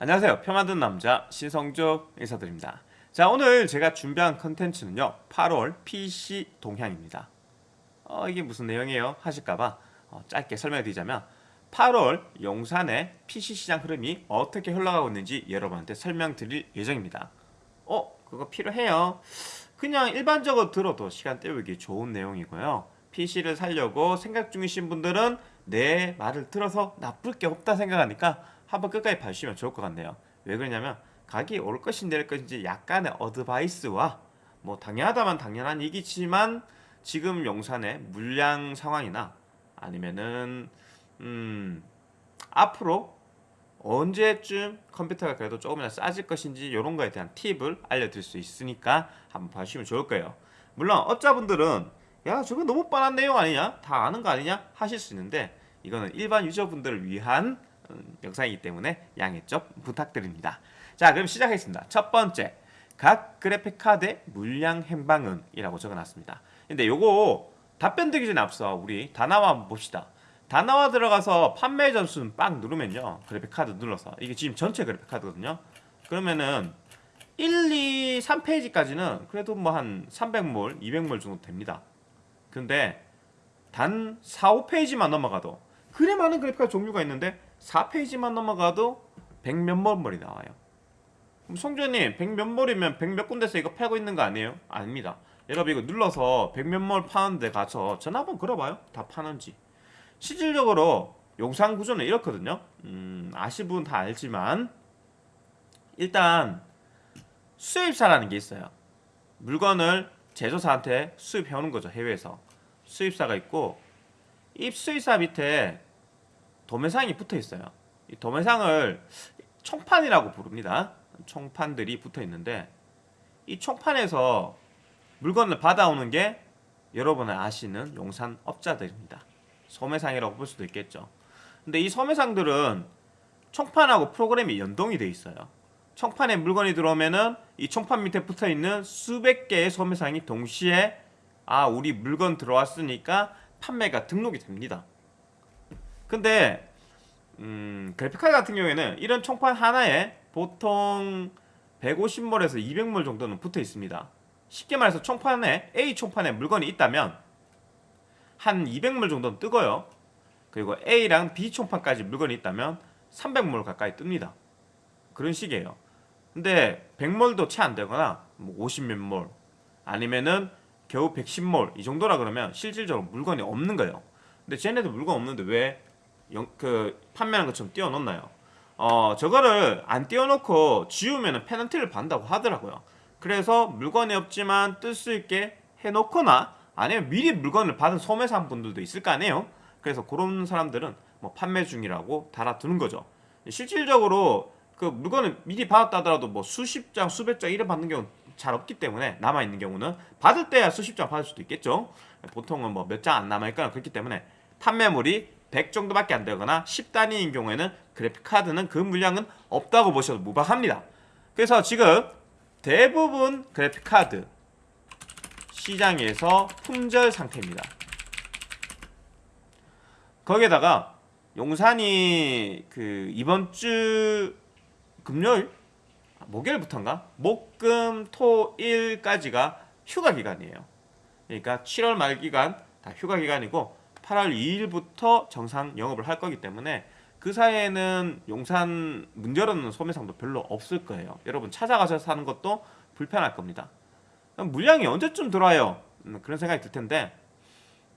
안녕하세요. 표 만든 남자 신성조 인사드립니다. 자 오늘 제가 준비한 컨텐츠는요. 8월 PC 동향입니다. 어, 이게 무슨 내용이에요? 하실까봐 어, 짧게 설명드리자면 8월 용산의 PC 시장 흐름이 어떻게 흘러가고 있는지 여러분한테 설명드릴 예정입니다. 어? 그거 필요해요. 그냥 일반적으로 들어도 시간 때우기 좋은 내용이고요. PC를 살려고 생각 중이신 분들은 내 말을 들어서 나쁠 게 없다 생각하니까 한번 끝까지 봐주시면 좋을 것 같네요. 왜 그러냐면 가격이 오를 것인지 내릴 것인지 약간의 어드바이스와 뭐 당연하다만 당연한 얘기지만 지금 용산의 물량 상황이나 아니면은 음 앞으로 언제쯤 컴퓨터가 그래도 조금이나 싸질 것인지 이런 거에 대한 팁을 알려드릴 수 있으니까 한번 봐주시면 좋을 거예요. 물론 어짜분들은 야 저거 너무 뻔한 내용 아니냐? 다 아는 거 아니냐? 하실 수 있는데 이거는 일반 유저분들을 위한 음, 영상이기 때문에 양해 좀 부탁드립니다. 자 그럼 시작하겠습니다. 첫 번째 각 그래픽 카드의 물량 행방은 이라고 적어놨습니다. 근데 요거 답변 드리기 전에 앞서 우리 다나와 한번 봅시다. 다나와 들어가서 판매 점수는 빡 누르면요 그래픽 카드 눌러서. 이게 지금 전체 그래픽 카드거든요. 그러면은 1, 2, 3페이지까지는 그래도 뭐 한 300몰, 200몰 정도 됩니다. 근데 단 4, 5페이지만 넘어가도 그래 많은 그래픽 카드 종류가 있는데 4페이지만 넘어가도 100몇몰 몰이 나와요. 그럼 송조님 100몇몰이면 100몇 군데서 이거 팔고 있는 거 아니에요? 아닙니다. 여러분 이거 눌러서 100몇몰 파는 데 가서 전화 한번 걸어봐요. 다 파는지. 실질적으로 용산 구조는 이렇거든요. 음, 아실 분다 알지만 일단 수입사라는 게 있어요. 물건을 제조사한테 수입해오는 거죠 해외에서. 수입사가 있고 이 수입사 밑에 도매상이 붙어 있어요. 이 도매상을 총판이라고 부릅니다. 총판들이 붙어 있는데 이 총판에서 물건을 받아오는 게 여러분을 아시는 용산 업자들입니다. 소매상이라고 볼 수도 있겠죠. 근데 이 소매상들은 총판하고 프로그램이 연동이 돼 있어요. 총판에 물건이 들어오면은 이 총판 밑에 붙어 있는 수백 개의 소매상이 동시에 아 우리 물건 들어왔으니까 판매가 등록이 됩니다 근데 음, 그래픽카드 같은 경우에는 이런 총판 하나에 보통 150몰에서 200몰 정도는 붙어 있습니다. 쉽게 말해서 총판에 A 총판에 물건이 있다면 한 200몰 정도는 뜨고요. 그리고 A랑 B 총판까지 물건이 있다면 300몰 가까이 뜹니다. 그런 식이에요. 근데 100몰도 채 안 되거나 뭐 50몇 몰 아니면은 겨우 110몰 이 정도라 그러면 실질적으로 물건이 없는 거예요. 근데 쟤네도 물건 없는데 왜 그 판매하는 것처럼 띄워놓나요? 어 저거를 안 띄워놓고 지우면 페널티를 받는다고 하더라고요. 그래서 물건이 없지만 뜰 수 있게 해놓거나 아니면 미리 물건을 받은 소매상 분들도 있을 거 아니에요? 그래서 그런 사람들은 뭐 판매 중이라고 달아두는 거죠. 실질적으로 그 물건을 미리 받았다 하더라도 뭐 수십 장 수백 장 이래 받는 경우는 잘 없기 때문에 남아있는 경우는 받을 때야 수십 장 받을 수도 있겠죠? 보통은 뭐 몇 장 안 남아있거나 그렇기 때문에 판매물이 100 정도밖에 안 되거나 10단위인 경우에는 그래픽카드는 그 물량은 없다고 보셔도 무방합니다. 그래서 지금 대부분 그래픽카드 시장에서 품절 상태입니다. 거기에다가 용산이 그 이번 주 금요일 목요일부터인가? 목금 토일까지가 휴가 기간이에요. 그러니까 7월 말 기간 다 휴가 기간이고 8월 2일부터 정상 영업을 할 거기 때문에 그 사이에는 용산 문 열어놓는 소매상도 별로 없을 거예요. 여러분 찾아가셔서 사는 것도 불편할 겁니다. 물량이 언제쯤 들어와요? 음, 그런 생각이 들 텐데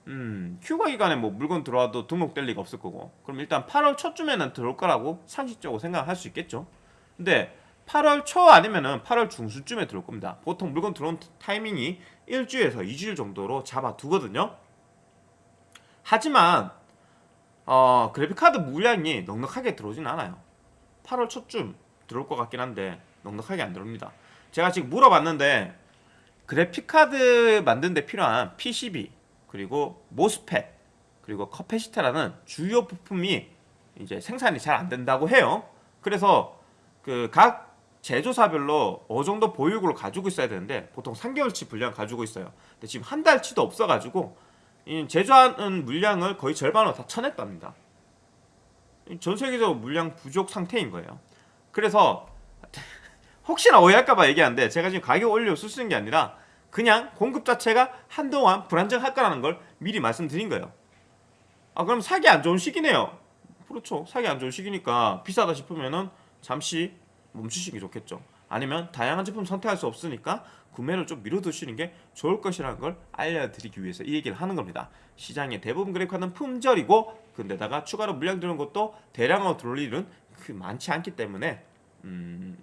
음, 휴가 기간에 뭐 물건 들어와도 등록될 리가 없을 거고. 그럼 일단 8월 초쯤에는 들어올 거라고 상식적으로 생각할 수 있겠죠. 근데 8월 초 아니면은 8월 중순쯤에 들어올 겁니다. 보통 물건 들어온 타이밍이 1주에서 2주일 정도로 잡아두거든요 하지만 어, 그래픽카드 물량이 넉넉하게 들어오진 않아요. 8월 초쯤 들어올 것 같긴 한데 넉넉하게 안 들어옵니다. 제가 지금 물어봤는데 그래픽카드 만드는 데 필요한 PCB 그리고 MOSFET 그리고 커패시터라는 주요 부품이 이제 생산이 잘 안 된다고 해요. 그래서 그 각 제조사별로 어느 정도 보유고를 가지고 있어야 되는데 보통 3개월치 분량 가지고 있어요. 근데 지금 한 달치도 없어가지고 제조하는 물량을 거의 절반으로 다 쳐냈답니다 전 세계적으로 물량 부족 상태인 거예요 그래서 혹시나 오해할까봐 얘기하는데 제가 지금 가격 올려 쓰시는 게 아니라 그냥 공급 자체가 한동안 불안정할 거라는 걸 미리 말씀드린 거예요. 아 그럼 사기 안 좋은 시기네요. 그렇죠. 사기 안 좋은 시기니까 비싸다 싶으면은 잠시 멈추시는 게 좋겠죠. 아니면 다양한 제품 선택할 수 없으니까 구매를 좀 미뤄두시는 게 좋을 것이라는 걸 알려드리기 위해서 이 얘기를 하는 겁니다. 시장의 대부분 그래픽카드는 품절이고 근데다가 추가로 물량 들어온 것도 대량으로 들어올 일은 그 많지 않기 때문에 음,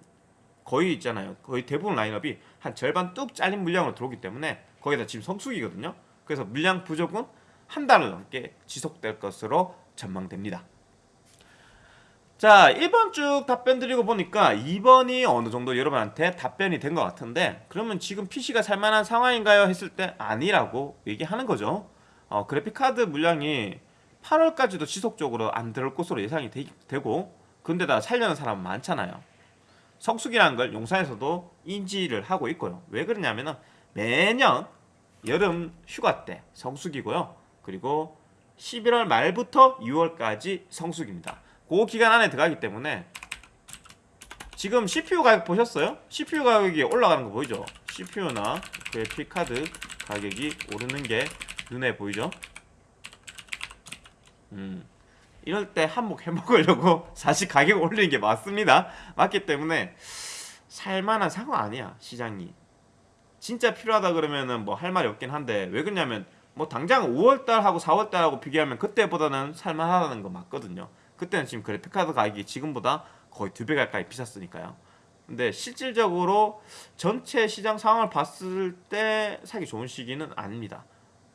거의 있잖아요. 거의 대부분 라인업이 한 절반 뚝 잘린 물량으로 들어오기 때문에 거기다 지금 성수기거든요. 그래서 물량 부족은 한 달을 넘게 지속될 것으로 전망됩니다. 자, 1번 쭉 답변 드리고 보니까 2번이 어느 정도 여러분한테 답변이 된 것 같은데 그러면 지금 PC가 살만한 상황인가요? 했을 때 아니라고 얘기하는 거죠. 어, 그래픽카드 물량이 8월까지도 지속적으로 안 들어올 것으로 예상이 되, 고 근데다 살려는 사람 많잖아요. 성수기라는 걸 용산에서도 인지를 하고 있고요. 왜 그러냐면은 매년 여름 휴가 때 성수기고요. 그리고 11월 말부터 6월까지 성수기입니다. 그 기간 안에 들어가기 때문에 지금 CPU 가격 보셨어요? CPU 가격이 올라가는 거 보이죠? CPU나 그래픽 카드 가격이 오르는 게 눈에 보이죠? 음. 이럴 때 한몫 해먹으려고 사실 가격 올리는 게 맞습니다. 맞기 때문에 살만한 상황 아니야 시장이. 진짜 필요하다 그러면은 뭐 할 말이 없긴 한데 왜 그러냐면 뭐 당장 5월달하고 4월달하고 비교하면 그때보다는 살만하다는 거 맞거든요. 그때는 지금 그래픽카드 가격이 지금보다 거의 두 배 가까이 비쌌으니까요. 근데 실질적으로 전체 시장 상황을 봤을 때 사기 좋은 시기는 아닙니다.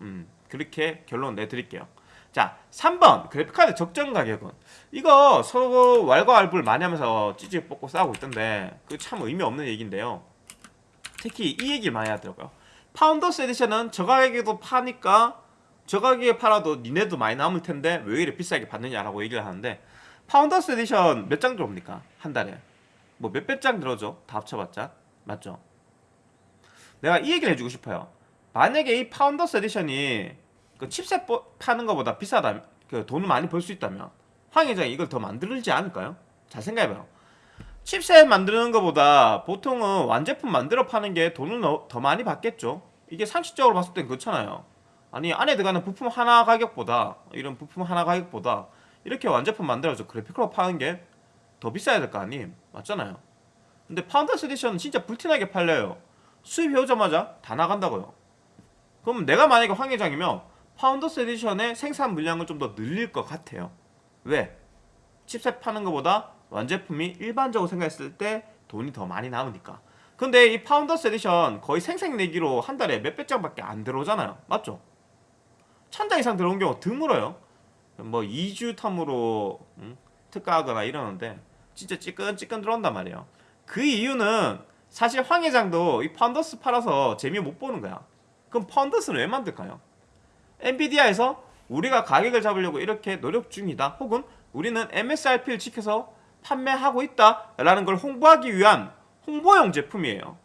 음, 그렇게 결론 내드릴게요. 자, 3번 그래픽카드 적정 가격은 이거 서로 왈가왈부를 많이 하면서 지지고 볶고 싸우고 있던데 그 참 의미 없는 얘기인데요. 특히 이 얘기를 많이 하더라고요. Founders Edition은 저 가격에도 파니까 저 가격에 팔아도 니네도 많이 남을 텐데 왜 이렇게 비싸게 받느냐라고 얘기를 하는데 Founders Edition 몇 장 들어옵니까? 한 달에 뭐 몇백 장 들어오죠? 다 합쳐봤자 맞죠? 내가 이 얘기를 해주고 싶어요 만약에 이 Founders Edition이 그 칩셋 파는 것보다 비싸다 그 돈을 많이 벌 수 있다면 황 회장이 이걸 더 만들지 않을까요? 잘 생각해봐요 칩셋 만드는 것보다 보통은 완제품 만들어 파는 게 돈을 더 많이 받겠죠 이게 상식적으로 봤을 땐 그렇잖아요 아니 안에 들어가는 부품 하나 가격보다 이런 부품 하나 가격보다 이렇게 완제품 만들어서 그래픽으로 파는 게 더 비싸야 될 거 아니 맞잖아요. 근데 Founders Edition은 진짜 불티나게 팔려요. 수입해 오자마자 다 나간다고요. 그럼 내가 만약에 황 회장이면 Founders Edition의 생산 물량을 좀 더 늘릴 것 같아요. 왜? 칩셋 파는 것보다 완제품이 일반적으로 생각했을 때 돈이 더 많이 나오니까. 근데 이 Founders Edition 거의 생색내기로 한 달에 몇 백 장밖에 안 들어오잖아요. 맞죠? 천장 이상 들어온 경우 드물어요. 뭐 2주 텀으로 음, 특가하거나 이러는데 진짜 찌끈찌끈 들어온단 말이에요. 그 이유는 사실 황 회장도 이 펀더스 팔아서 재미 못 보는 거야. 그럼 펀더스는 왜 만들까요? 엔비디아에서 우리가 가격을 잡으려고 이렇게 노력 중이다. 혹은 우리는 MSRP를 지켜서 판매하고 있다라는 걸 홍보하기 위한 홍보용 제품이에요.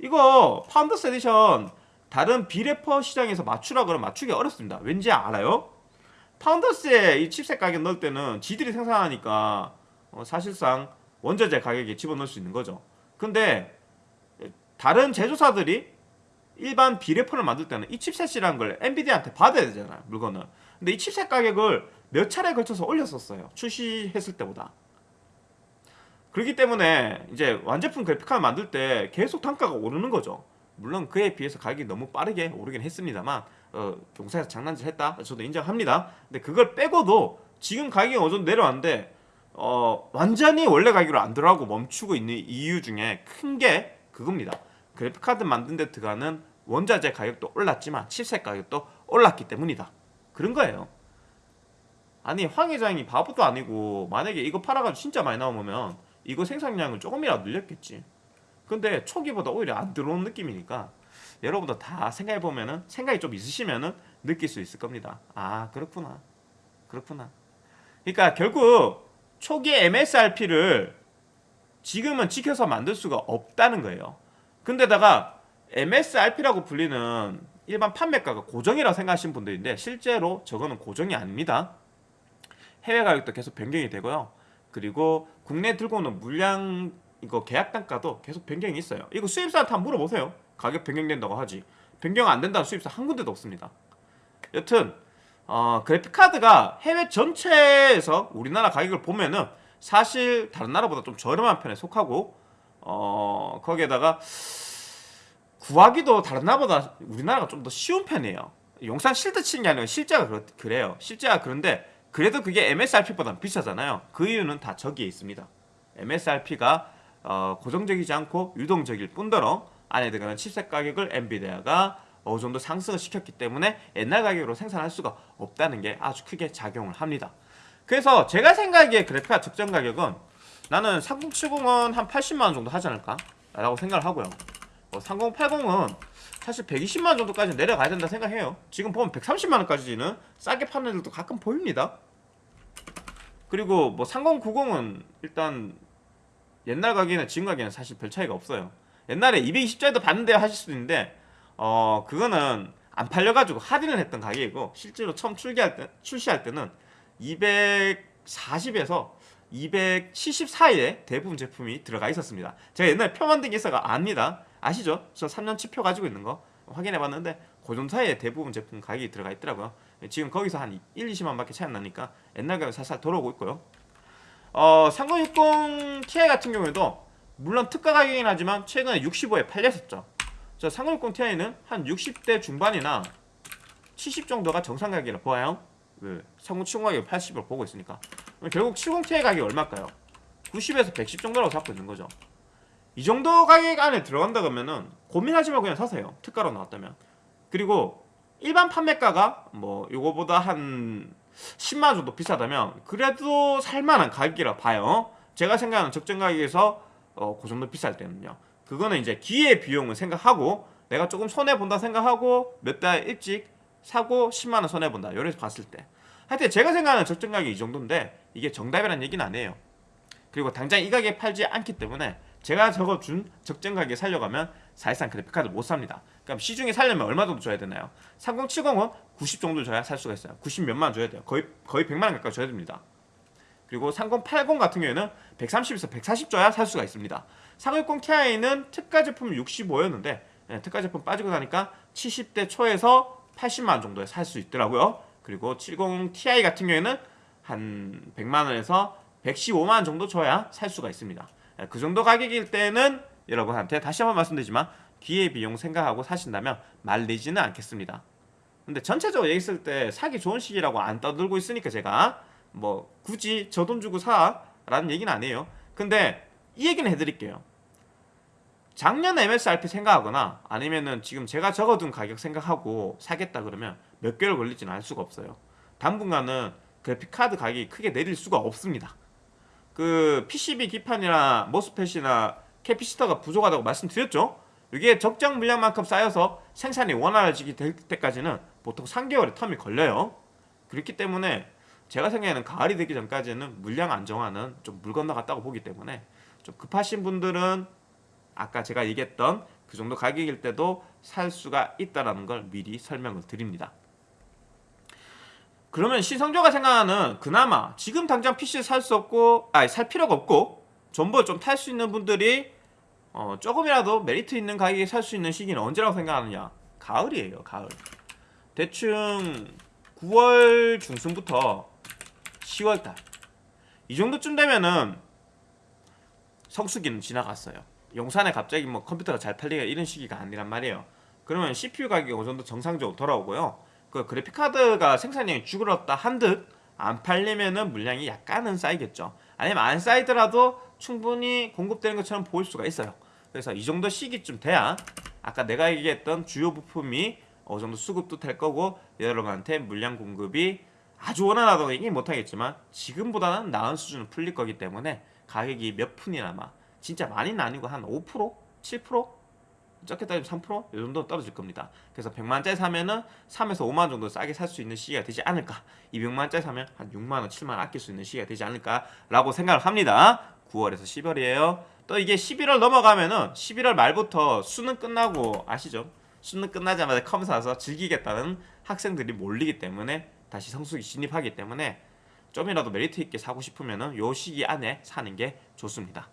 이거 Founders Edition 다른 비레퍼 시장에서 맞추라 그러면 맞추기 어렵습니다. 왠지 알아요? Founders에 이 칩셋 가격 넣을 때는 지들이 생산하니까 어, 사실상 원자재 가격에 집어넣을 수 있는 거죠. 근데 다른 제조사들이 일반 비레퍼를 만들 때는 이 칩셋이라는 걸 엔비디아한테 받아야 되잖아요. 물건을. 근데 이 칩셋 가격을 몇 차례 걸쳐서 올렸었어요. 출시했을 때보다. 그렇기 때문에 이제 완제품 그래픽카드 만들 때 계속 단가가 오르는 거죠. 물론 그에 비해서 가격이 너무 빠르게 오르긴 했습니다만 어, 경사에서 장난질 했다. 저도 인정합니다. 근데 그걸 빼고도 지금 가격이 어느 정도 내려왔는데 어, 완전히 원래 가격으로 안 들어가고 멈추고 있는 이유 중에 큰 게 그겁니다. 그래픽카드 만든 데 들어가는 원자재 가격도 올랐지만 칩셋 가격도 올랐기 때문이다. 그런 거예요. 아니 황 회장이 바보도 아니고 만약에 이거 팔아가지고 진짜 많이 나오면 이거 생산량을 조금이라도 늘렸겠지 근데 초기보다 오히려 안 들어오는 느낌이니까 여러분도 다 생각해 보면은 생각이 좀 있으시면은 느낄 수 있을 겁니다. 아 그렇구나, 그렇구나. 그러니까 결국 초기 MSRP를 지금은 지켜서 만들 수가 없다는 거예요. 근데다가 MSRP라고 불리는 일반 판매가가 고정이라고 생각하시는 분들인데 실제로 저거는 고정이 아닙니다. 해외 가격도 계속 변경이 되고요. 그리고 국내 들고 오는 물량 이거 계약 단가도 계속 변경이 있어요. 이거 수입사한테 한번 물어보세요. 가격 변경된다고 하지. 변경 안 된다는 수입사 한 군데도 없습니다. 여튼 어, 그래픽 카드가 해외 전체에서 우리나라 가격을 보면은 사실 다른 나라보다 좀 저렴한 편에 속하고 어, 거기에다가 구하기도 다른 나라보다 우리나라가 좀 더 쉬운 편이에요. 용산 실드 치는 게 아니라 실제가 그렇, 그래요. 실제가 그런데 그래도 그게 MSRP보다 비싸잖아요. 그 이유는 다 저기에 있습니다. MSRP가 어, 고정적이지 않고 유동적일 뿐더러 안에 들어가는 칩셋 가격을 엔비디아가 어느 정도 상승을 시켰기 때문에 옛날 가격으로 생산할 수가 없다는 게 아주 크게 작용을 합니다. 그래서 제가 생각하기에 그래픽카 적정 가격은 나는 3070은 한 80만 원 정도 하지 않을까? 라고 생각을 하고요. 뭐 3080은 사실 120만 원 정도까지 내려가야 된다 생각해요. 지금 보면 130만 원까지는 싸게 파는 애들도 가끔 보입니다. 그리고 뭐 3090은 일단 옛날 가격이나 지금 가격은 사실 별 차이가 없어요. 옛날에 220짜리도 봤는데 하실 수도 있는데 어 그거는 안 팔려가지고 할인을 했던 가격이고 실제로 처음 출시할 때 출시할 때는 240에서 270 사이에 대부분 제품이 들어가 있었습니다. 제가 옛날에 표 만든 게 있어가 압니다. 아시죠? 저 3년치 표 가지고 있는 거 확인해 봤는데 고정 사이에 대부분 제품 가격이 들어가 있더라고요. 지금 거기서 한 1, 20만 밖에 차이 안 나니까 옛날 가격 살살 돌아오고 있고요. 어, 3060 Ti 같은 경우에도 물론 특가 가격이긴 하지만 최근에 65에 팔렸었죠. 저 3060 Ti는 한 60대 중반이나 70 정도가 정상 가격이라 보아요. 그3070 가격 80을 보고 있으니까 결국 70 Ti 가격이 얼마일까요? 90에서 110 정도라고 잡고 있는 거죠. 이 정도 가격 안에 들어간다 그러면은 고민하지 말고 그냥 사세요. 특가로 나왔다면. 그리고 일반 판매가가 뭐 요거보다 한 10만 원 정도 비싸다면 그래도 살만한 가격이라 봐요. 제가 생각하는 적정 가격에서 어, 그 정도 비쌀 때는요. 그거는 이제 기회 비용을 생각하고 내가 조금 손해 본다 생각하고 몇 달 일찍 사고 10만 원 손해 본다. 요래서 봤을 때. 하여튼 제가 생각하는 적정 가격이 이 정도인데 이게 정답이라는 얘기는 아니에요. 그리고 당장 이 가격에 팔지 않기 때문에 제가 적어준 적정 가격에 살려가면 사실상 그래픽카드 못 삽니다. 그럼 시중에 살려면 얼마 정도 줘야 되나요? 3070은 90 정도 줘야 살 수가 있어요. 90 몇만 원 줘야 돼요. 거의 거의 100만 원 가까이 줘야 됩니다. 그리고 3080 같은 경우에는 130에서 140 줘야 살 수가 있습니다. 360 Ti는 특가 제품 65였는데 네, 특가 제품 빠지고 나니까 70대 초에서 80만 원 정도에 살 수 있더라고요. 그리고 70 Ti 같은 경우에는 한 100만 원에서 115만 원 정도 줘야 살 수가 있습니다. 네, 그 정도 가격일 때는 여러분한테 다시 한번 말씀드리지만 기회 비용 생각하고 사신다면 말리지는 않겠습니다. 근데 전체적으로 얘기했을 때 사기 좋은 시기라고 안 떠들고 있으니까 제가 뭐 굳이 저 돈 주고 사라는 얘기는 아니에요. 근데 이 얘기는 해드릴게요. 작년 MSRP 생각하거나 아니면은 지금 제가 적어둔 가격 생각하고 사겠다 그러면 몇 개월 걸리지는 않을 수가 없어요. 당분간은 그래픽 카드 가격이 크게 내릴 수가 없습니다. 그 PCB 기판이나 모스펫이나 캐피시터가 부족하다고 말씀드렸죠. 이게 적정 물량만큼 쌓여서 생산이 원활해지게 될 때까지는 보통 3개월의 텀이 걸려요. 그렇기 때문에 제가 생각하는 가을이 되기 전까지는 물량 안정화는 좀 물 건너갔다고 보기 때문에 좀 급하신 분들은 아까 제가 얘기했던 그 정도 가격일 때도 살 수가 있다라는 걸 미리 설명을 드립니다. 그러면 신성조가 생각하는 그나마 지금 당장 PC 살 수 없고 아니 살 필요가 없고 전부 좀 탈 수 있는 분들이 어, 조금이라도 메리트 있는 가격에 살 수 있는 시기는 언제라고 생각하느냐? 가을이에요, 가을. 대충 9월 중순부터 10월달 이 정도쯤 되면은 성수기는 지나갔어요. 용산에 갑자기 뭐 컴퓨터가 잘 팔리가 이런 시기가 아니란 말이에요. 그러면 CPU 가격이 어느 정도 정상적으로 돌아오고요. 그 그래픽 카드가 생산량이 죽었다 한듯 안 팔리면은 물량이 약간은 쌓이겠죠. 아니면 안 쌓이더라도 충분히 공급되는 것처럼 보일 수가 있어요. 그래서 이 정도 시기쯤 돼야 아까 내가 얘기했던 주요 부품이 어느 정도 수급도 될 거고 여러분한테 물량 공급이 아주 원활하다고 얘기 못하겠지만 지금보다는 나은 수준을 풀릴 거기 때문에 가격이 몇 푼이나마 진짜 많이는 아니고 한 5%? 7%? 적게 따지면 3%? 이 정도 떨어질 겁니다. 그래서 100만원짜리 사면은 3에서 5만원 정도 싸게 살 수 있는 시기가 되지 않을까. 200만원짜리 사면 한 6만원, 7만원 아낄 수 있는 시기가 되지 않을까라고 생각을 합니다. 9월에서 10월이에요. 또 이게 11월 넘어가면은 11월 말부터 수능 끝나고 아시죠? 수능 끝나자마자 컴 사서 즐기겠다는 학생들이 몰리기 때문에 다시 성수기 진입하기 때문에 좀이라도 메리트 있게 사고 싶으면은 요 시기 안에 사는 게 좋습니다.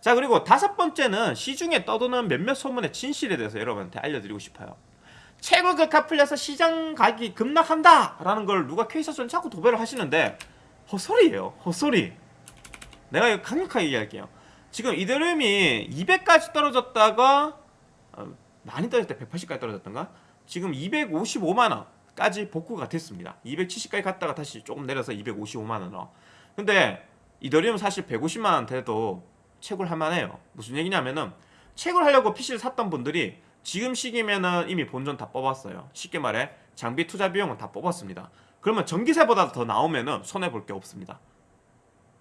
자 그리고 다섯 번째는 시중에 떠도는 몇몇 소문의 진실에 대해서 여러분한테 알려드리고 싶어요. 채굴 그카 풀려서 시장 가격이 급락한다 라는 걸 누가 케이스처럼 자꾸 도배를 하시는데 헛소리예요. 헛소리. 내가 이거 강력하게 얘기할게요. 지금 이더리움이 200까지 떨어졌다가 어, 많이 떨어질 때 180까지 떨어졌던가? 지금 255만 원까지 복구가 됐습니다. 270까지 갔다가 다시 조금 내려서 255만 원으로. 근데 이더리움 사실 150만 원 돼도 채굴 할만해요. 무슨 얘기냐면은 채굴 하려고 PC를 샀던 분들이 지금 시기면은 이미 본전 다 뽑았어요. 쉽게 말해 장비 투자 비용은 다 뽑았습니다. 그러면 전기세보다 더 나오면은 손해 볼 게 없습니다.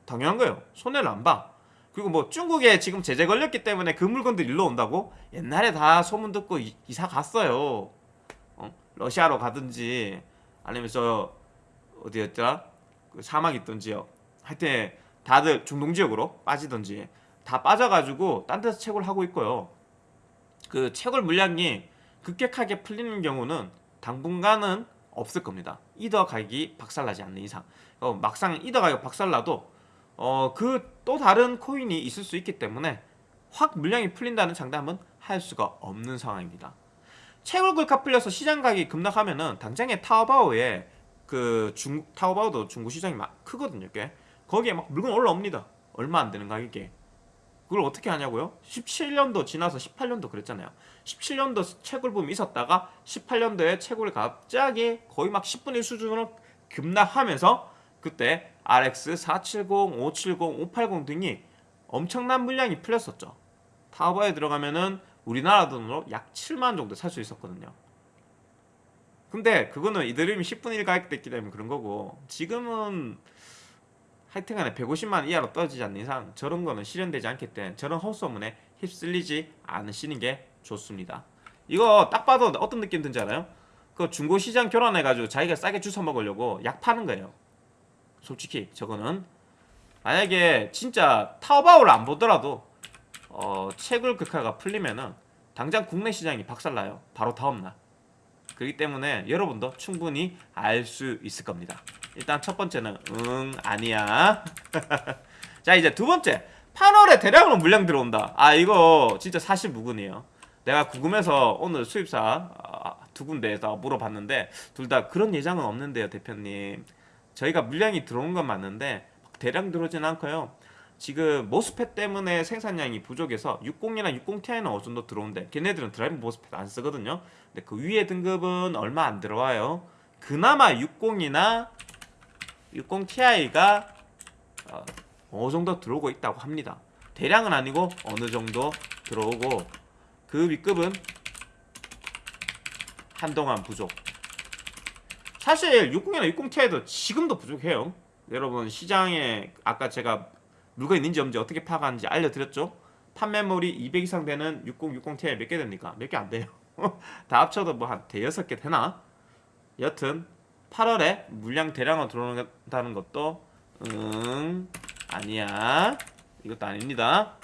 당연한 거예요. 손해를 안 봐. 그리고 뭐 중국에 지금 제재 걸렸기 때문에 그 물건들 일로 온다고 옛날에 다 소문 듣고 이, 사 갔어요. 어? 러시아로 가든지 아니면 저 어디였더라? 그 사막 있던 지역. 하여튼 다들 중동 지역으로 빠지든지 다 빠져가지고 딴 데서 채굴 하고 있고요. 그 채굴 물량이 급격하게 풀리는 경우는 당분간은 없을 겁니다. 이더 가격이 박살나지 않는 이상. 어, 막상 이더 가격 박살나도 어, 그 또 다른 코인이 있을 수 있기 때문에 확 물량이 풀린다는 장담은 할 수가 없는 상황입니다. 채굴글카 풀려서 시장 가격이 급락하면 은 당장에 타오바오에 그 중, 타오바오도 중고 시장이 막 크거든요, 꽤. 거기에 막 물건 올라옵니다. 얼마 안 되는 가격에. 그걸 어떻게 하냐고요? 17년도 지나서 18년도 그랬잖아요. 17년도 채굴 붐이 있었다가 18년도에 채굴이 갑자기 거의 막 10분의 1 수준으로 급락하면서 그때 RX 470, 570, 580 등이 엄청난 물량이 풀렸었죠. 타오바에 들어가면은 우리나라 돈으로 약 7만 정도 살 수 있었거든요. 근데 그거는 이더리움이 10분의 1 가격 됐기 때문에 그런 거고 지금은 하여튼간에 150만 이하로 떨어지지 않는 이상 저런 거는 실현되지 않기 때문에 저런 헛소문에 휩쓸리지 않으시는 게 좋습니다. 이거 딱 봐도 어떤 느낌 든지 알아요? 그 중고 시장 교란해가지고 자기가 싸게 주워 먹으려고 약 파는 거예요. 솔직히 저거는 만약에 진짜 타오바오를 안 보더라도 어, 채굴 극화가 풀리면은 당장 국내 시장이 박살나요. 바로 다음날. 그렇기 때문에 여러분도 충분히 알 수 있을 겁니다. 일단 첫 번째는 응 아니야. 자 이제 두 번째 8월에 대량으로 물량 들어온다. 아 이거 진짜 사실 무근이에요. 내가 궁금해서 오늘 수입사 아, 두 군데에서 물어봤는데 둘 다 그런 예정은 없는데요 대표님. 저희가 물량이 들어오는 건 맞는데 대량 들어오진 않고요. 지금 모스펫 때문에 생산량이 부족해서 60이나 60ti는 어느 정도 들어오는데 걔네들은 드라이브 모스펫 안 쓰거든요. 근데 그 위에 등급은 얼마 안 들어와요. 그나마 60이나 60ti가 어, 어느 정도 들어오고 있다고 합니다. 대량은 아니고 어느 정도 들어오고 그 윗급은 한동안 부족. 사실 60이나 60ti도 지금도 부족해요. 여러분 시장에 아까 제가 물건 있는지 없는지 어떻게 파악하는지 알려드렸죠? 판매물이 200 이상 되는 60, 60ti 몇 개 됩니까? 몇 개 안 돼요. 다 합쳐도 뭐 한 대여섯 개 되나? 여튼 8월에 물량 대량으로 들어온다는 것도 응 아니야. 이것도 아닙니다.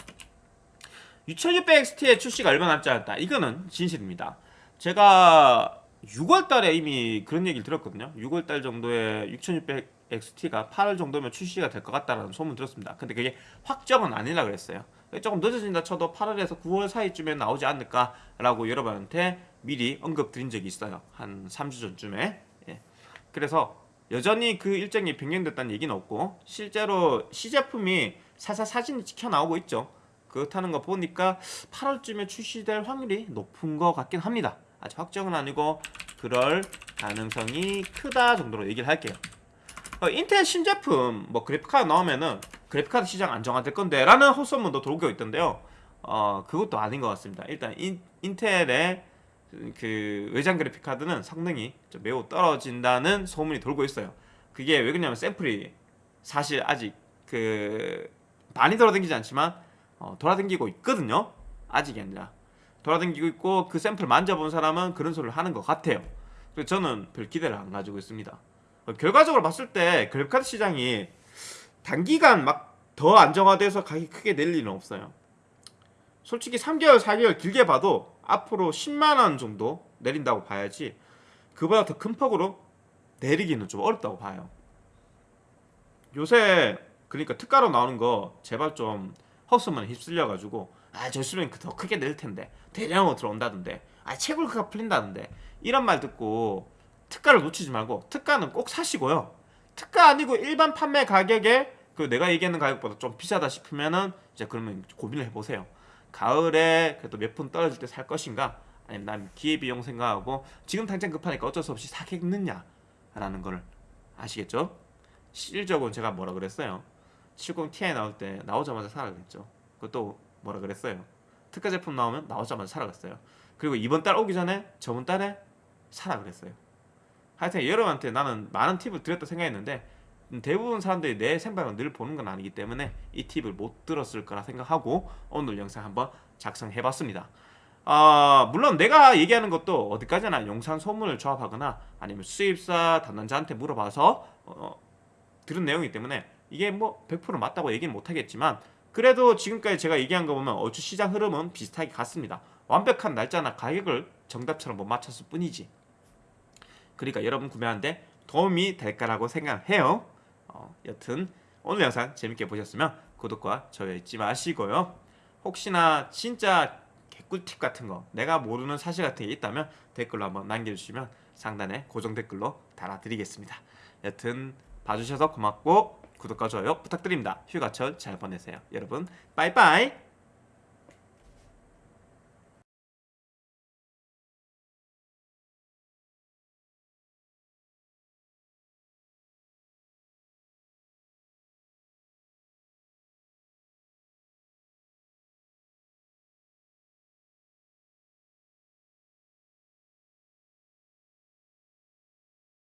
2600XT의 출시가 얼마 남지 않았다. 이거는 진실입니다. 제가 6월달에 이미 그런 얘기를 들었거든요. 6월달 정도에 6600XT가 8월 정도면 출시가 될 것 같다라는 소문 들었습니다. 근데 그게 확정은 아니라 그랬어요. 조금 늦어진다 쳐도 8월에서 9월 사이쯤에 나오지 않을까 라고 여러분한테 미리 언급 드린 적이 있어요. 한 3주 전쯤에 그래서 여전히 그 일정이 변경됐다는 얘기는 없고 실제로 시제품이 사사 사진이 찍혀 나오고 있죠. 그렇다는 거 보니까 8월쯤에 출시될 확률이 높은 것 같긴 합니다. 아직 확정은 아니고 그럴 가능성이 크다 정도로 얘기를 할게요. 어, 인텔 신제품 뭐 그래픽카드 나오면은 그래픽카드 시장 안정화될 건데 라는 헛소문도 돌고 있던데요. 어, 그것도 아닌 것 같습니다. 일단 인, 인텔의 그 외장 그래픽 카드는 성능이 매우 떨어진다는 소문이 돌고 있어요. 그게 왜 그러냐면 샘플이 사실 아직 그 많이 돌아다니지 않지만 어, 돌아다니고 있거든요. 아직이 아니라 돌아다니고 있고 그 샘플 만져본 사람은 그런 소리를 하는 것 같아요. 그래서 저는 별 기대를 안 가지고 있습니다. 어, 결과적으로 봤을 때 그래픽카드 시장이 단기간 막 더 안정화돼서 가격이 크게 낼 일은 없어요. 솔직히 3개월, 4개월 길게 봐도 앞으로 10만원 정도 내린다고 봐야지 그보다 더 큰 폭으로 내리기는 좀 어렵다고 봐요. 요새 그러니까 특가로 나오는 거 제발 좀 헛수만 휩쓸려 가지고 아저 수령 더 크게 낼 텐데 대량으로 들어온다던데 아 채굴가가 풀린다던데 이런 말 듣고 특가를 놓치지 말고 특가는 꼭 사시고요 특가 아니고 일반 판매 가격에 그 내가 얘기하는 가격보다 좀 비싸다 싶으면은 이제 그러면 고민을 해보세요 가을에 그래도 몇 푼 떨어질 때 살 것인가? 아니면 난 기회비용 생각하고 지금 당장 급하니까 어쩔 수 없이 사겠느냐 라는 거를 아시겠죠? 실적으로 제가 뭐라 그랬어요? 70 Ti 나올 때 나오자마자 사라 그랬죠. 그것도 뭐라 그랬어요? 특가 제품 나오면 나오자마자 사라 그랬어요. 그리고 이번 달 오기 전에 저번 달에 사라 그랬어요. 하여튼 여러분한테 나는 많은 팁을 드렸다 생각했는데 대부분 사람들이 내 생방을 늘 보는 건 아니기 때문에 이 팁을 못 들었을 거라 생각하고 오늘 영상 한번 작성해봤습니다. 아 물론 내가 얘기하는 것도 어디까지나 영상 소문을 조합하거나 아니면 수입사 담당자한테 물어봐서 어, 들은 내용이기 때문에 이게 뭐 100% 맞다고 얘기는 못하겠지만 그래도 지금까지 제가 얘기한 거 보면 어주 시장 흐름은 비슷하게 같습니다. 완벽한 날짜나 가격을 정답처럼 못 맞췄을 뿐이지. 그러니까 여러분 구매하는데 도움이 될까라고 생각해요. 어, 여튼 오늘 영상 재밌게 보셨으면 구독과 좋아요 잊지 마시고요. 혹시나 진짜 개꿀팁 같은 거 내가 모르는 사실 같은 게 있다면 댓글로 한번 남겨주시면 상단에 고정 댓글로 달아드리겠습니다. 여튼 봐주셔서 고맙고 구독과 좋아요 부탁드립니다. 휴가철 잘 보내세요. 여러분 빠이빠이